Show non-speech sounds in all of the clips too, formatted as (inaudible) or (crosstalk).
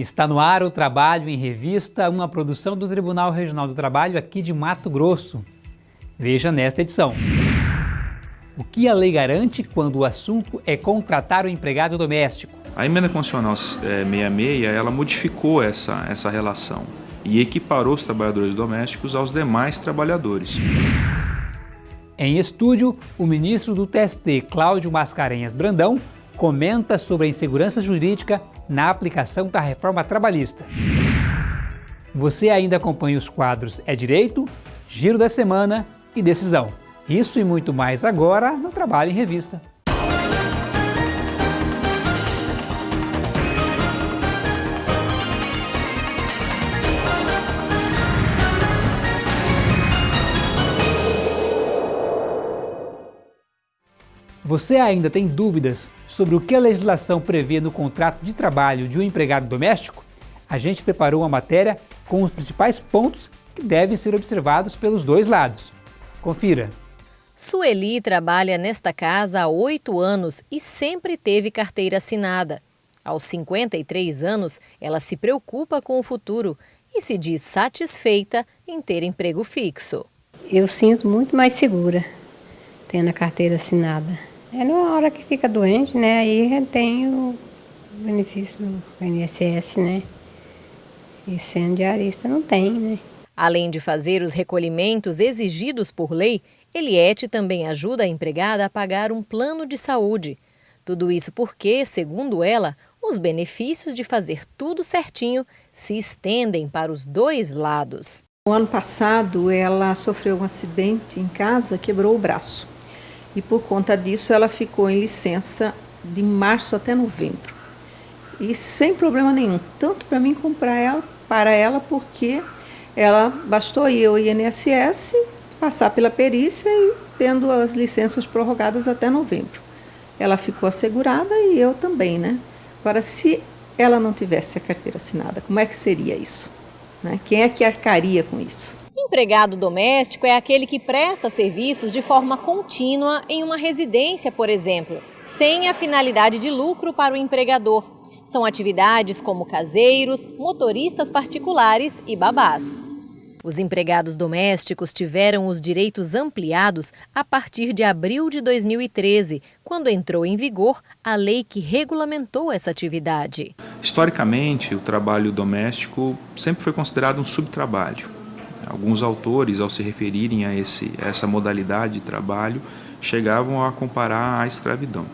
Está no ar o Trabalho em Revista, uma produção do Tribunal Regional do Trabalho aqui de Mato Grosso. Veja nesta edição. O que a lei garante quando o assunto é contratar o empregado doméstico? A emenda constitucional 66, ela modificou essa, essa relação e equiparou os trabalhadores domésticos aos demais trabalhadores. Em estúdio, o ministro do TST, Cláudio Mascarenhas Brandão, comenta sobre a insegurança jurídica na aplicação da reforma trabalhista. Você ainda acompanha os quadros É Direito, Giro da Semana e Decisão. Isso e muito mais agora no Trabalho em Revista. Você ainda tem dúvidas sobre o que a legislação prevê no contrato de trabalho de um empregado doméstico? A gente preparou uma matéria com os principais pontos que devem ser observados pelos dois lados. Confira! Sueli trabalha nesta casa há oito anos e sempre teve carteira assinada. Aos 53 anos, ela se preocupa com o futuro e se diz satisfeita em ter emprego fixo. Eu sinto muito mais segura tendo a carteira assinada. É na hora que fica doente, né? Aí tem o benefício do INSS, né? E sendo diarista não tem, né? Além de fazer os recolhimentos exigidos por lei, Eliette também ajuda a empregada a pagar um plano de saúde. Tudo isso porque, segundo ela, os benefícios de fazer tudo certinho se estendem para os dois lados. No ano passado, ela sofreu um acidente em casa, quebrou o braço e por conta disso ela ficou em licença de março até novembro. E sem problema nenhum, tanto para mim como para ela, para ela, porque ela bastou ir ao INSS, passar pela perícia e tendo as licenças prorrogadas até novembro. Ela ficou assegurada e eu também, né? Agora, se ela não tivesse a carteira assinada, como é que seria isso? Né? Quem é que arcaria com isso? Empregado doméstico é aquele que presta serviços de forma contínua em uma residência, por exemplo, sem a finalidade de lucro para o empregador. São atividades como caseiros, motoristas particulares e babás. Os empregados domésticos tiveram os direitos ampliados a partir de abril de 2013, quando entrou em vigor a lei que regulamentou essa atividade. Historicamente, o trabalho doméstico sempre foi considerado um subtrabalho. Alguns autores, ao se referirem a, esse, essa modalidade de trabalho, chegavam a comparar à escravidão.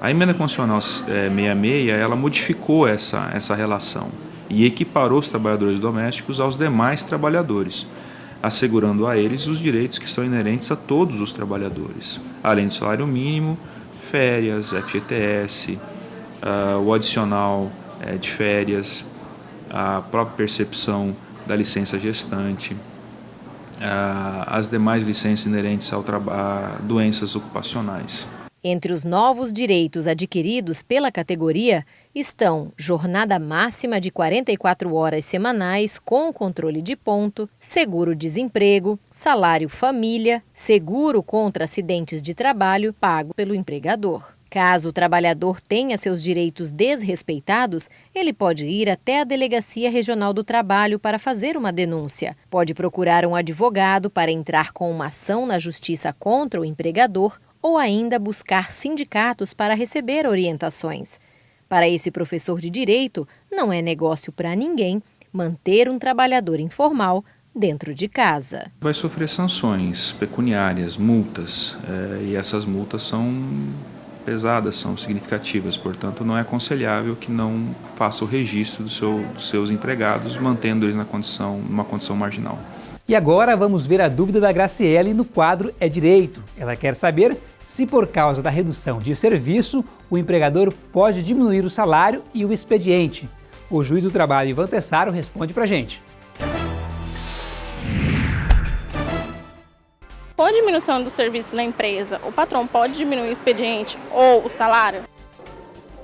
A emenda constitucional 66 eh, ela modificou essa, essa relação e equiparou os trabalhadores domésticos aos demais trabalhadores, assegurando a eles os direitos que são inerentes a todos os trabalhadores, além do salário mínimo, férias, FGTS, uh, ah, o adicional uh, de férias, a própria percepção da licença gestante, as demais licenças inerentes ao a doenças ocupacionais. Entre os novos direitos adquiridos pela categoria estão jornada máxima de 44 horas semanais com controle de ponto, seguro-desemprego, salário família, seguro contra acidentes de trabalho pago pelo empregador. Caso o trabalhador tenha seus direitos desrespeitados, ele pode ir até a Delegacia Regional do Trabalho para fazer uma denúncia. Pode procurar um advogado para entrar com uma ação na justiça contra o empregador ou ainda buscar sindicatos para receber orientações. Para esse professor de direito, não é negócio para ninguém manter um trabalhador informal dentro de casa. Vai sofrer sanções pecuniárias, multas, é, e essas multas são pesadas, são significativas, portanto não é aconselhável que não faça o registro do seu, dos seus empregados, mantendo eles na condição, numa condição marginal. E agora vamos ver a dúvida da Graciele no quadro É Direito. Ela quer saber se por causa da redução de serviço, o empregador pode diminuir o salário e o expediente. O juiz do trabalho Ivan Tessaro responde para a gente. Com a diminuição do serviço na empresa, o patrão pode diminuir o expediente ou o salário?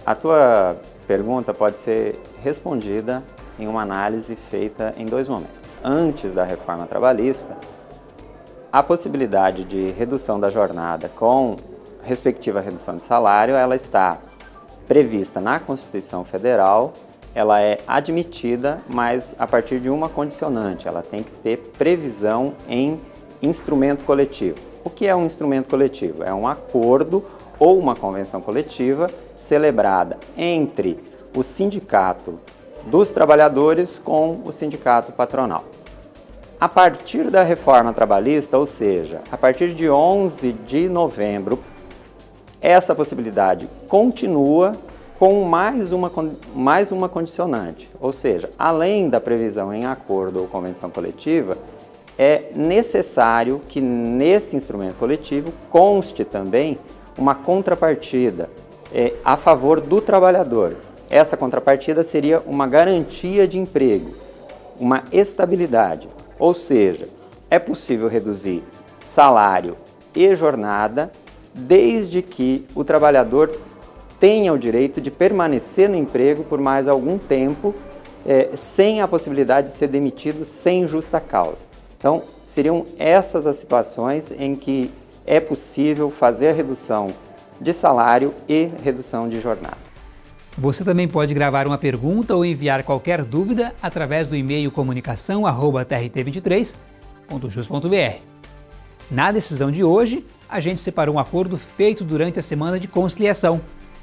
A tua pergunta pode ser respondida em uma análise feita em dois momentos. Antes da reforma trabalhista, a possibilidade de redução da jornada com respectiva redução de salário, ela está prevista na Constituição Federal ela é admitida, mas a partir de uma condicionante, ela tem que ter previsão em instrumento coletivo. O que é um instrumento coletivo? É um acordo ou uma convenção coletiva celebrada entre o sindicato dos trabalhadores com o sindicato patronal. A partir da reforma trabalhista, ou seja, a partir de 11 de novembro, essa possibilidade continua com mais uma, mais uma condicionante, ou seja, além da previsão em acordo ou convenção coletiva, é necessário que nesse instrumento coletivo conste também uma contrapartida é, a favor do trabalhador. Essa contrapartida seria uma garantia de emprego, uma estabilidade, ou seja, é possível reduzir salário e jornada desde que o trabalhador tenha o direito de permanecer no emprego por mais algum tempo, é, sem a possibilidade de ser demitido sem justa causa. Então, seriam essas as situações em que é possível fazer a redução de salário e redução de jornada. Você também pode gravar uma pergunta ou enviar qualquer dúvida através do e-mail comunicação@trt23.jus.br. Na decisão de hoje, a gente separou um acordo feito durante a semana de conciliação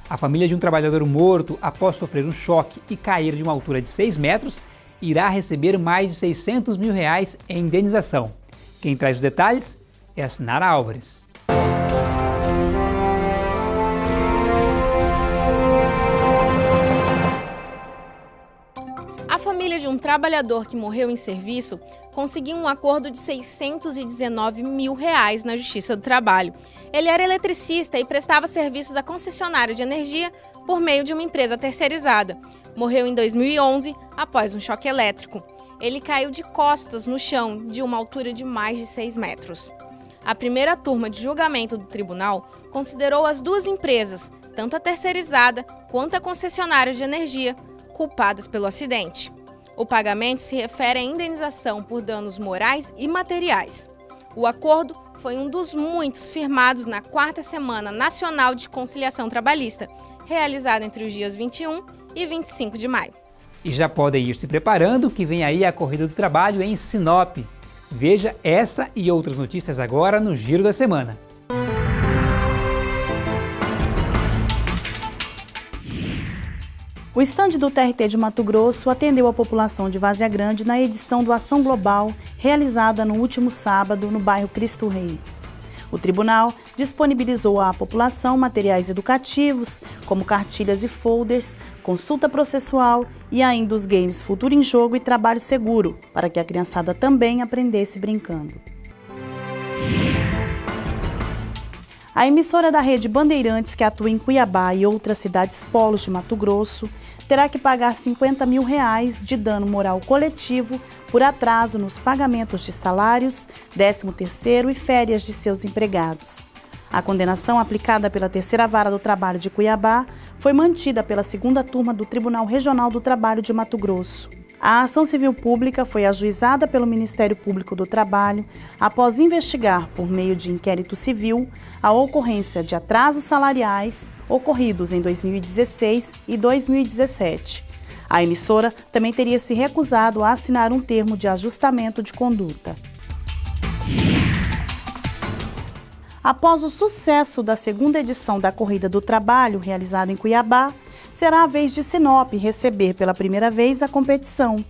a família de um trabalhador morto após sofrer um choque e cair de uma altura de 6 metros irá receber mais de 600 mil reais em indenização. Quem traz os detalhes é a Sinara Álvares. A família de um trabalhador que morreu em serviço conseguiu um acordo de 619 mil reais na Justiça do Trabalho. Ele era eletricista e prestava serviços à concessionária de energia por meio de uma empresa terceirizada. Morreu em 2011 após um choque elétrico. Ele caiu de costas no chão de uma altura de mais de 6 metros. A primeira turma de julgamento do tribunal considerou as duas empresas, tanto a terceirizada quanto a concessionária de energia, culpadas pelo acidente. O pagamento se refere à indenização por danos morais e materiais. O acordo foi um dos muitos firmados na quarta Semana Nacional de Conciliação Trabalhista, realizada entre os dias 21 e 25 de maio. E já podem ir se preparando que vem aí a Corrida do Trabalho em Sinop. Veja essa e outras notícias agora no Giro da Semana. O estande do TRT de Mato Grosso atendeu a população de Várzea Grande na edição do Ação Global, realizada no último sábado no bairro Cristo Rei. O tribunal disponibilizou à população materiais educativos, como cartilhas e folders, consulta processual e ainda os games Futuro em Jogo e Trabalho Seguro, para que a criançada também aprendesse brincando. A emissora da rede Bandeirantes, que atua em Cuiabá e outras cidades polos de Mato Grosso, terá que pagar 50 mil reais de dano moral coletivo por atraso nos pagamentos de salários, 13º e férias de seus empregados. A condenação aplicada pela Terceira Vara do Trabalho de Cuiabá foi mantida pela segunda turma do Tribunal Regional do Trabalho de Mato Grosso. A ação civil pública foi ajuizada pelo Ministério Público do Trabalho após investigar, por meio de inquérito civil, a ocorrência de atrasos salariais ocorridos em 2016 e 2017. A emissora também teria se recusado a assinar um termo de ajustamento de conduta. Após o sucesso da segunda edição da Corrida do Trabalho, realizada em Cuiabá, será a vez de Sinop receber pela primeira vez a competição.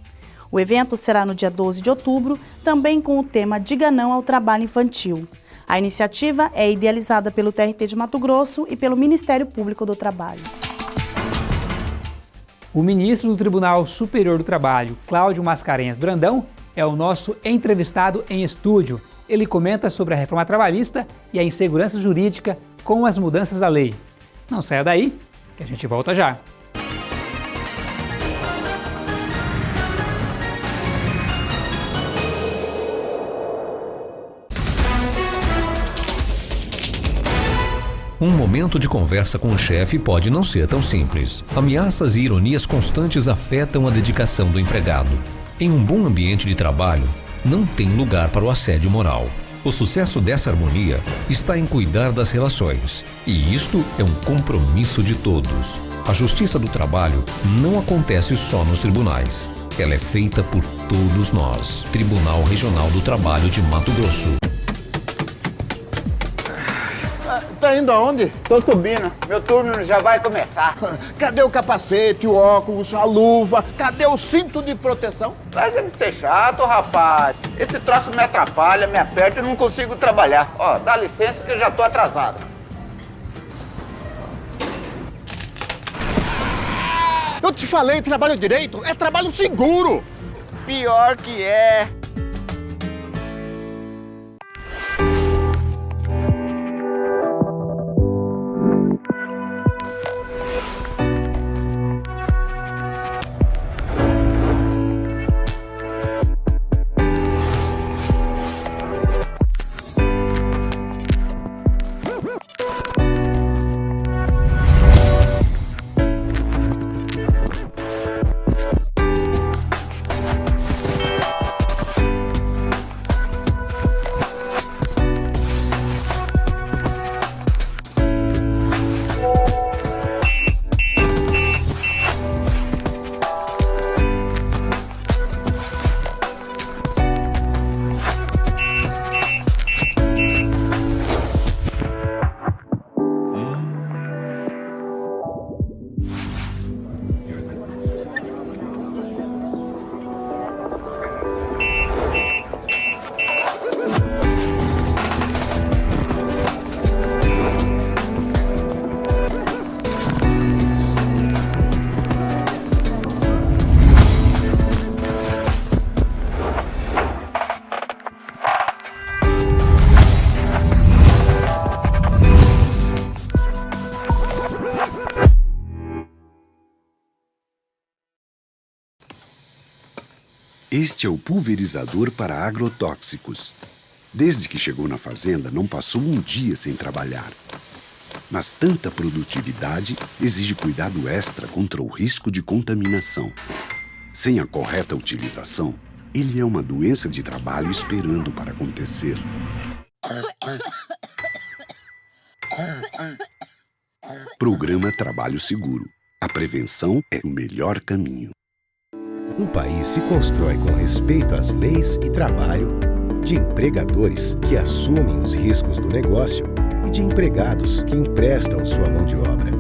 O evento será no dia 12 de outubro, também com o tema Diga Não ao Trabalho Infantil. A iniciativa é idealizada pelo TRT de Mato Grosso e pelo Ministério Público do Trabalho. O ministro do Tribunal Superior do Trabalho, Cláudio Mascarenhas Brandão, é o nosso entrevistado em estúdio. Ele comenta sobre a reforma trabalhista e a insegurança jurídica com as mudanças da lei. Não saia daí, que a gente volta já. Um momento de conversa com o chefe pode não ser tão simples. Ameaças e ironias constantes afetam a dedicação do empregado. Em um bom ambiente de trabalho, não tem lugar para o assédio moral. O sucesso dessa harmonia está em cuidar das relações. E isto é um compromisso de todos. A justiça do trabalho não acontece só nos tribunais. Ela é feita por todos nós. Tribunal Regional do Trabalho de Mato Grosso. Tá indo aonde? Tô subindo. Meu turno já vai começar. (laughs) Cadê o capacete, o óculos, a luva? Cadê o cinto de proteção? Larga de ser chato, rapaz. Esse troço me atrapalha, me aperta e não consigo trabalhar. Ó, dá licença que eu já tô atrasado. Eu te falei, trabalho direito é trabalho seguro. Pior que é. Este é o pulverizador para agrotóxicos. Desde que chegou na fazenda, não passou um dia sem trabalhar. Mas tanta produtividade exige cuidado extra contra o risco de contaminação. Sem a correta utilização, ele é uma doença de trabalho esperando para acontecer. Programa Trabalho Seguro. A prevenção é o melhor caminho. Um país se constrói com respeito às leis e trabalho, de empregadores que assumem os riscos do negócio e de empregados que emprestam sua mão de obra.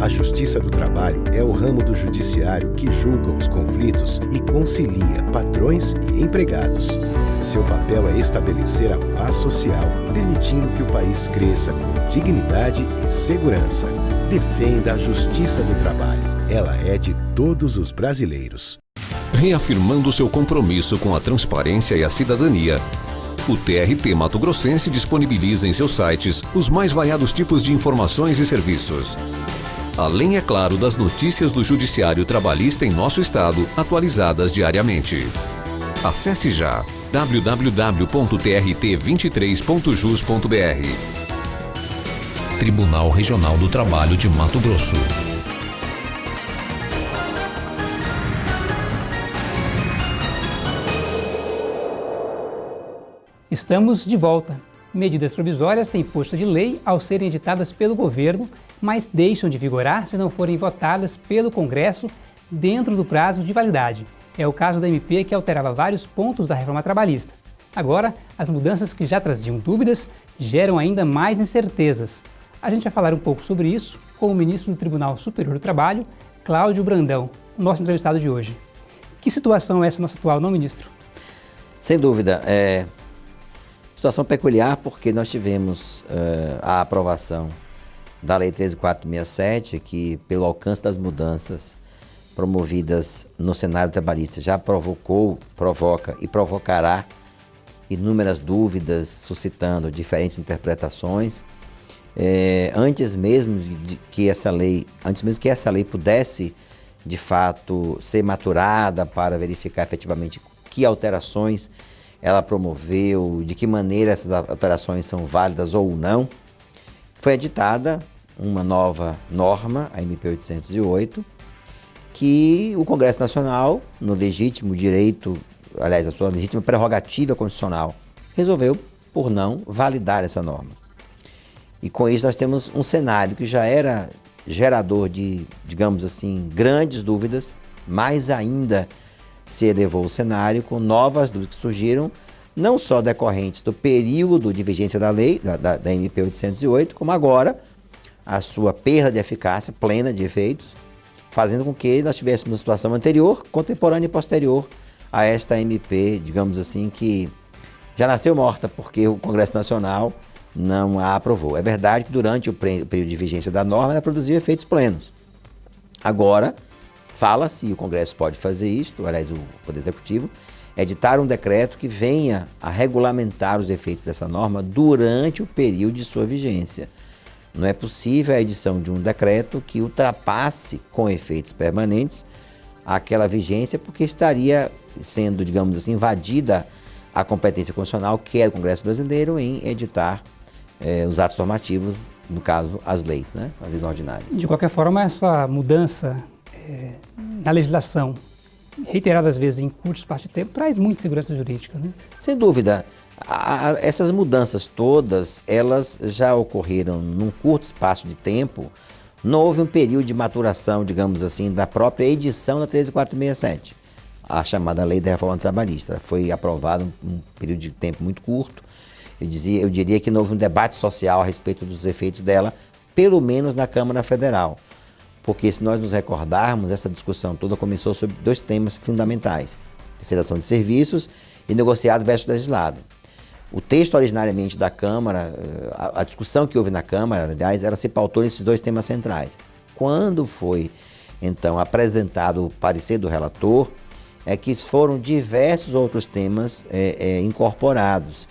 A Justiça do Trabalho é o ramo do judiciário que julga os conflitos e concilia patrões e empregados. Seu papel é estabelecer a paz social, permitindo que o país cresça com dignidade e segurança. Defenda a Justiça do Trabalho. Ela é de todos os brasileiros. Reafirmando seu compromisso com a transparência e a cidadania, o TRT Mato Grossense disponibiliza em seus sites os mais variados tipos de informações e serviços. Além, é claro, das notícias do Judiciário Trabalhista em nosso estado, atualizadas diariamente. Acesse já www.trt23.jus.br Tribunal Regional do Trabalho de Mato Grosso. Estamos de volta. Medidas provisórias têm força de lei ao serem editadas pelo governo, mas deixam de vigorar se não forem votadas pelo Congresso dentro do prazo de validade. É o caso da MP que alterava vários pontos da reforma trabalhista. Agora, as mudanças que já traziam dúvidas geram ainda mais incertezas. A gente vai falar um pouco sobre isso com o ministro do Tribunal Superior do Trabalho, Cláudio Brandão, nosso entrevistado de hoje. Que situação é essa nossa atual, não, ministro? Sem dúvida. É, Situação peculiar porque nós tivemos uh, a aprovação da Lei 13467, que pelo alcance das mudanças promovidas no cenário trabalhista já provocou, provoca e provocará inúmeras dúvidas, suscitando diferentes interpretações. É, antes mesmo de que essa lei, antes mesmo que essa lei pudesse de fato ser maturada para verificar efetivamente que alterações ela promoveu, de que maneira essas alterações são válidas ou não. Foi editada uma nova norma, a MP 808, que o Congresso Nacional, no legítimo direito, aliás, a sua legítima prerrogativa constitucional, resolveu por não validar essa norma. E com isso nós temos um cenário que já era gerador de, digamos assim, grandes dúvidas, mais ainda se elevou o cenário com novas dúvidas que surgiram, não só decorrentes do período de vigência da lei, da, da, da MP 808, como agora a sua perda de eficácia plena de efeitos, fazendo com que nós tivéssemos uma situação anterior, contemporânea e posterior a esta MP, digamos assim, que já nasceu morta porque o Congresso Nacional não a aprovou. É verdade que durante o período de vigência da norma ela produziu efeitos plenos. Agora, fala-se, e o Congresso pode fazer isto, aliás, o Poder Executivo, editar um decreto que venha a regulamentar os efeitos dessa norma durante o período de sua vigência. Não é possível a edição de um decreto que ultrapasse com efeitos permanentes aquela vigência, porque estaria sendo, digamos assim, invadida a competência constitucional, que é do Congresso Brasileiro, em editar eh, os atos normativos, no caso, as leis, né? as leis ordinárias. De qualquer forma, essa mudança eh, na legislação, reiteradas vezes em curto espaço de tempo, traz muita segurança jurídica. Né? Sem dúvida. A, a, essas mudanças todas, elas já ocorreram num curto espaço de tempo, não houve um período de maturação, digamos assim, da própria edição da 13467 a chamada Lei da Reforma Trabalhista. Foi aprovada em um período de tempo muito curto. Eu, dizia, eu diria que não houve um debate social a respeito dos efeitos dela, pelo menos na Câmara Federal. Porque se nós nos recordarmos, essa discussão toda começou sobre dois temas fundamentais. Terceiração de serviços e negociado versus legislado. O texto originariamente da Câmara, eh, a, a discussão que houve na Câmara, aliás, ela se pautou nesses dois temas centrais. Quando foi, então, apresentado o parecer do relator, é que foram diversos outros temas é, é, incorporados.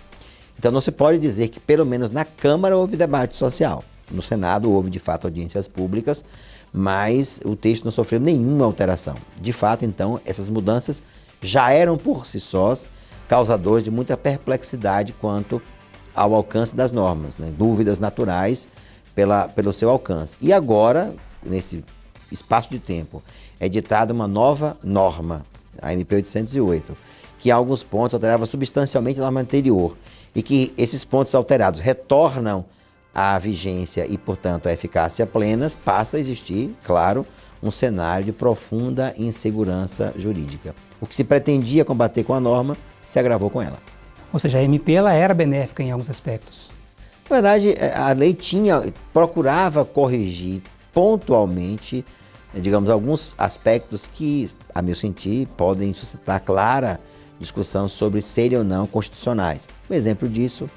Então não se pode dizer que pelo menos na Câmara houve debate social. No Senado houve de fato audiências públicas, mas o texto não sofreu nenhuma alteração. De fato, então, essas mudanças já eram por si sós causadores de muita perplexidade quanto ao alcance das normas, né? dúvidas naturais pela, pelo seu alcance. E agora, nesse espaço de tempo, é ditada uma nova norma a MP 808, que em alguns pontos alterava substancialmente a norma anterior e que esses pontos alterados retornam à vigência e, portanto, à eficácia plenas, passa a existir, claro, um cenário de profunda insegurança jurídica. O que se pretendia combater com a norma se agravou com ela. Ou seja, a MP ela era benéfica em alguns aspectos. Na verdade, a lei tinha, procurava corrigir pontualmente digamos, alguns aspectos que, a meu sentir, podem suscitar clara discussão sobre serem ou não constitucionais. Um exemplo disso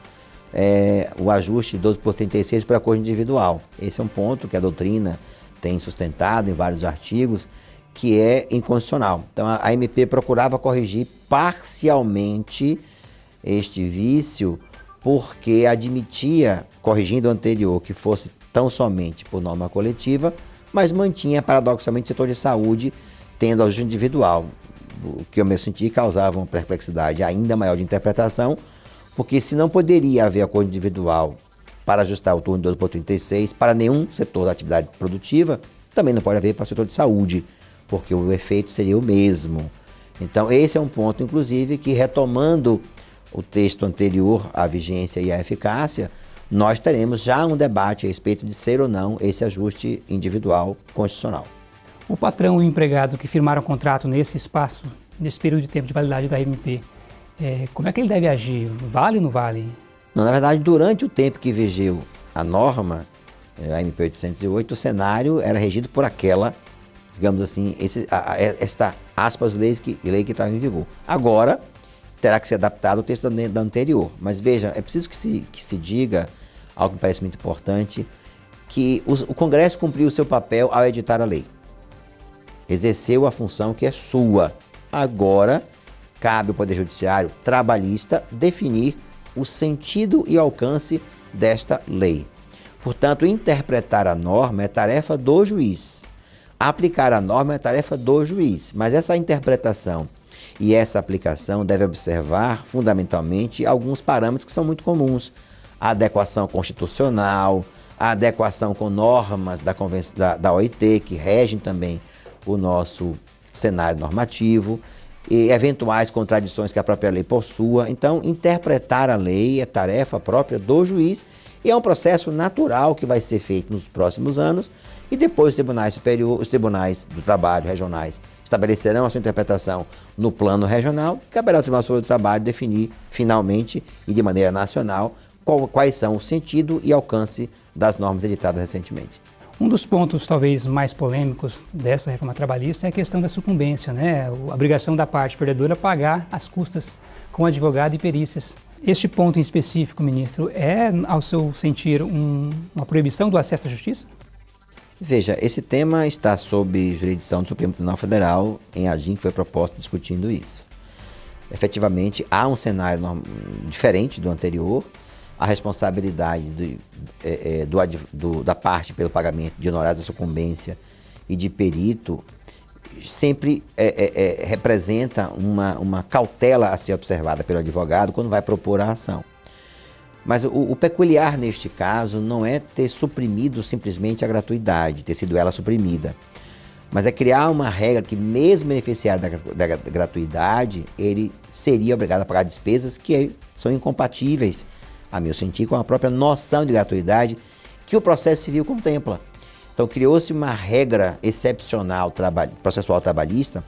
é o ajuste 12 por 36 para acordo individual. Esse é um ponto que a doutrina tem sustentado em vários artigos, que é inconstitucional. Então a MP procurava corrigir parcialmente este vício, porque admitia, corrigindo o anterior, que fosse tão somente por norma coletiva, mas mantinha paradoxalmente o setor de saúde tendo ajuste individual, o que eu me senti causava uma perplexidade ainda maior de interpretação, porque se não poderia haver acordo individual para ajustar o turno de 12 por 36 para nenhum setor da atividade produtiva, também não pode haver para o setor de saúde, porque o efeito seria o mesmo. Então, esse é um ponto, inclusive, que retomando o texto anterior à vigência e à eficácia, nós teremos já um debate a respeito de ser ou não esse ajuste individual constitucional. O patrão e o empregado que firmaram o contrato nesse espaço, nesse período de tempo de validade da MP, é, como é que ele deve agir? Vale ou não vale? Na verdade, durante o tempo que vigeu a norma, é, a MP 808, o cenário era regido por aquela, digamos assim, esse, a, a, esta aspas leis que, lei que estava em vigor. Agora, terá que ser adaptado ao texto da anterior. Mas veja, é preciso que se, que se diga, algo que me parece muito importante, que o, o Congresso cumpriu o seu papel ao editar a lei. Exerceu a função que é sua. Agora, cabe ao Poder Judiciário trabalhista definir o sentido e alcance desta lei. Portanto, interpretar a norma é tarefa do juiz. Aplicar a norma é tarefa do juiz. Mas essa interpretação e essa aplicação deve observar, fundamentalmente, alguns parâmetros que são muito comuns. A adequação constitucional, a adequação com normas da, da, da OIT, que regem também o nosso cenário normativo, e eventuais contradições que a própria lei possua. Então, interpretar a lei é tarefa própria do juiz e é um processo natural que vai ser feito nos próximos anos e depois os tribunais superiores, os tribunais do trabalho regionais estabelecerão a sua interpretação no plano regional, caberá ao Tribunal Superior do Trabalho definir finalmente e de maneira nacional qual, quais são o sentido e alcance das normas editadas recentemente. Um dos pontos talvez mais polêmicos dessa reforma trabalhista é a questão da sucumbência, né? a obrigação da parte perdedora pagar as custas com advogado e perícias. Este ponto em específico, ministro, é, ao seu sentir, um, uma proibição do acesso à justiça? Veja, esse tema está sob jurisdição do Supremo Tribunal Federal, em AGIM, que foi proposta discutindo isso. Efetivamente, há um cenário diferente do anterior, a responsabilidade do, é, é, do, do, da parte pelo pagamento de honorários de sucumbência e de perito sempre é, é, é, representa uma, uma cautela a ser observada pelo advogado quando vai propor a ação. Mas o, o, peculiar neste caso não é ter suprimido simplesmente a gratuidade, ter sido ela suprimida, mas é criar uma regra que mesmo beneficiário da, da gratuidade, ele seria obrigado a pagar despesas que são incompatíveis a meu sentir, com a própria noção de gratuidade que o processo civil contempla. Então criou-se uma regra excepcional processual trabalhista,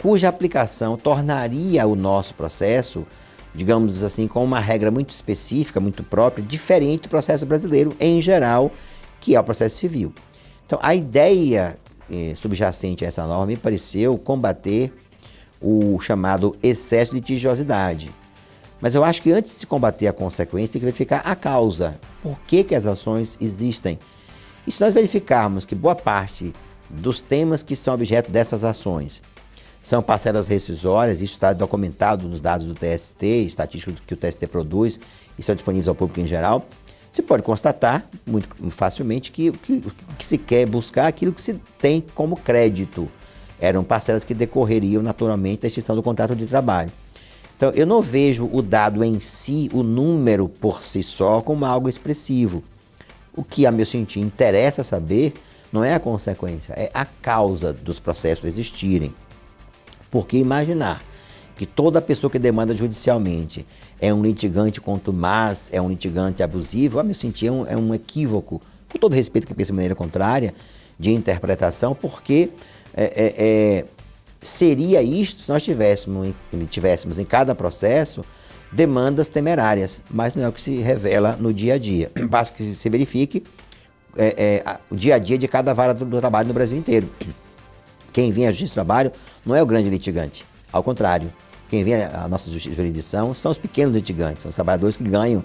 cuja aplicação tornaria o nosso processo, digamos assim, com uma regra muito específica, muito própria, diferente do processo brasileiro em geral, que é o processo civil. Então a ideia eh, subjacente a essa norma me pareceu combater o chamado excesso de litigiosidade mas eu acho que antes de se combater a consequência, tem que verificar a causa. Por que, que as ações existem? E se nós verificarmos que boa parte dos temas que são objeto dessas ações são parcelas rescisórias, isso está documentado nos dados do TST, estatísticos que o TST produz e são disponíveis ao público em geral, você pode constatar muito facilmente que o que, que, se quer buscar é aquilo que se tem como crédito. Eram parcelas que decorreriam naturalmente da extinção do contrato de trabalho. Então, eu não vejo o dado em si, o número por si só, como algo expressivo. O que, a meu sentir, interessa saber não é a consequência, é a causa dos processos existirem. Porque imaginar que toda pessoa que demanda judicialmente é um litigante contumaz, é um litigante abusivo, a meu sentir, é um, é um equívoco, com todo respeito que pensa de maneira contrária, de interpretação, porque é, é, é seria isto se nós tivéssemos, tivéssemos em cada processo demandas temerárias, mas não é o que se revela no dia a dia. Basta que se verifique é, é, o dia a dia de cada vara do, do, trabalho no Brasil inteiro. Quem vem à Justiça do Trabalho não é o grande litigante, ao contrário. Quem vem à nossa jurisdição são os pequenos litigantes, são os trabalhadores que ganham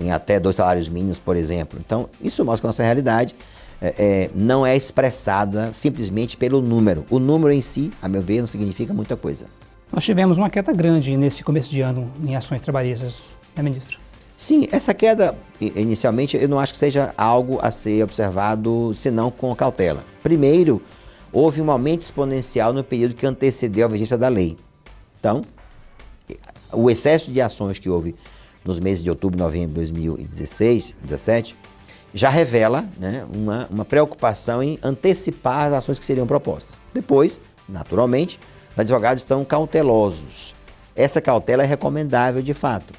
em até dois salários mínimos, por exemplo. Então, isso mostra a nossa realidade é, é, não é expressada simplesmente pelo número. O número em si, a meu ver, não significa muita coisa. Nós tivemos uma queda grande nesse começo de ano em ações trabalhistas, né, ministro? Sim, essa queda, inicialmente, eu não acho que seja algo a ser observado, senão com cautela. Primeiro, houve um aumento exponencial no período que antecedeu a vigência da lei. Então, o excesso de ações que houve nos meses de outubro e novembro de 2016, 2017, já revela né, uma, uma preocupação em antecipar as ações que seriam propostas. Depois, naturalmente, os advogados estão cautelosos. Essa cautela é recomendável de fato,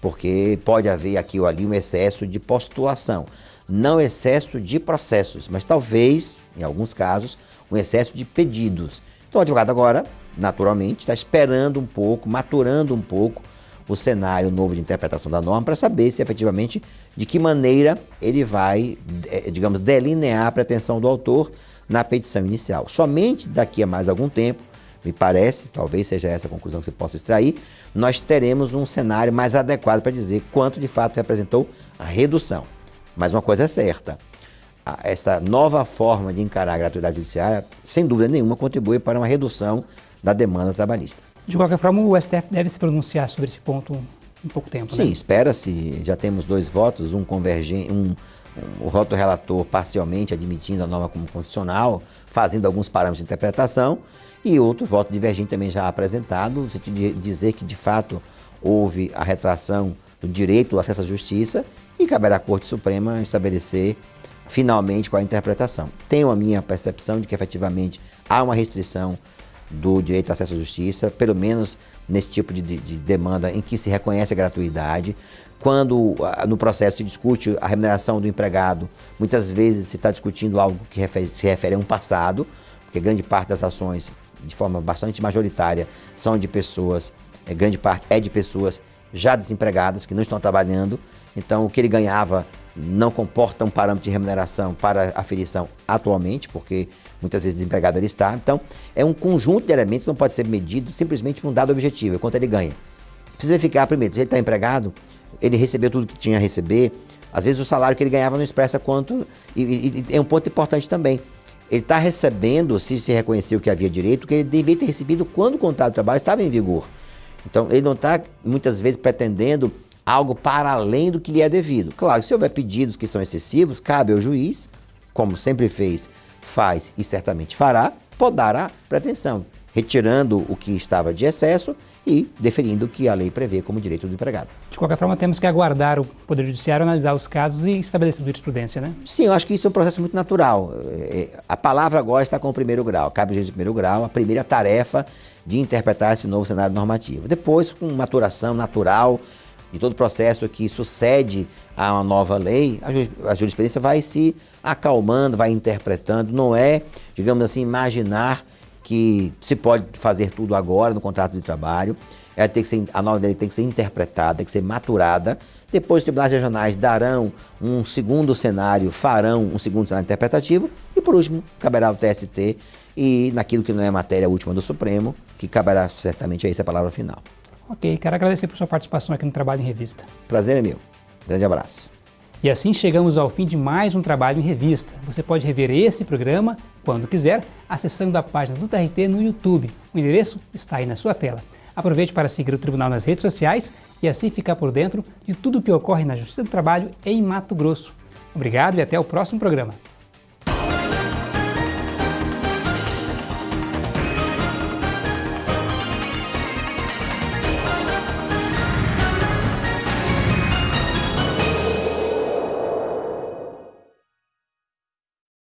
porque pode haver aqui ou ali um excesso de postulação, não excesso de processos, mas talvez, em alguns casos, um excesso de pedidos. Então o advogado agora, naturalmente, está esperando um pouco, maturando um pouco o cenário novo de interpretação da norma para saber se efetivamente de que maneira ele vai, eh, digamos, delinear a pretensão do autor na petição inicial. Somente daqui a mais algum tempo, me parece, talvez seja essa a conclusão que você possa extrair, nós teremos um cenário mais adequado para dizer quanto de fato representou a redução. Mas uma coisa é certa, essa nova forma de encarar a gratuidade judiciária, sem dúvida nenhuma, contribui para uma redução da demanda trabalhista. De qualquer forma, o STF deve se pronunciar sobre esse ponto em pouco tempo, Sim, né? espera-se. Já temos dois votos, um convergente, um, um, o voto relator parcialmente admitindo a norma como constitucional, fazendo alguns parâmetros de interpretação, e outro voto divergente também já apresentado, no sentido de dizer que, de fato, houve a retração do direito ao acesso à justiça e caberá à Corte Suprema estabelecer finalmente qual a interpretação. Tenho a minha percepção de que, efetivamente, há uma restrição do direito ao acesso à justiça, pelo menos nesse tipo de, de, de demanda em que se reconhece a gratuidade. Quando no processo se discute a remuneração do empregado, muitas vezes se está discutindo algo que refere, se refere a um passado, porque grande parte das ações, de forma bastante majoritária, são de pessoas, é, grande parte é de pessoas já desempregadas, que não estão trabalhando. Então, o que ele ganhava não comporta um parâmetro de remuneração para aferição atualmente, porque muitas vezes desempregado ele está. Então, é um conjunto de elementos que não pode ser medido simplesmente por um dado objetivo, é quanto ele ganha. Precisa verificar primeiro, se ele está empregado, ele recebeu tudo que tinha a receber, às vezes o salário que ele ganhava não expressa quanto, e, e, e é um ponto importante também. Ele está recebendo, se se reconheceu que havia direito, que ele deveria ter recebido quando o contrato de trabalho estava em vigor. Então, ele não está, muitas vezes, pretendendo algo para além do que lhe é devido. Claro, se houver pedidos que são excessivos, cabe ao juiz, como sempre fez, faz e certamente fará, podar a pretensão, retirando o que estava de excesso e deferindo o que a lei prevê como direito do empregado. De qualquer forma, temos que aguardar o Poder Judiciário analisar os casos e estabelecer jurisprudência, né? Sim, eu acho que isso é um processo muito natural. É, a palavra agora está com o primeiro grau, cabe ao juiz primeiro grau, a primeira tarefa de interpretar esse novo cenário normativo. Depois, com maturação natural de todo processo que sucede a uma nova lei, a jurisprudência vai se acalmando, vai interpretando, não é, digamos assim, imaginar que se pode fazer tudo agora no contrato de trabalho. Ela tem que ser, a nova lei tem que ser interpretada, tem que ser maturada. Depois os tribunais regionais darão um segundo cenário, farão um segundo cenário interpretativo. E por último, caberá ao TST e naquilo que não é matéria última do Supremo, que caberá certamente a essa palavra final. Ok, quero agradecer por sua participação aqui no Trabalho em Revista. Prazer é meu. Grande abraço. E assim chegamos ao fim de mais um Trabalho em Revista. Você pode rever esse programa, quando quiser, acessando a página do TRT no YouTube. O endereço está aí na sua tela. Aproveite para seguir o Tribunal nas redes sociais e assim ficar por dentro de tudo o que ocorre na Justiça do Trabalho em Mato Grosso. Obrigado e até o próximo programa.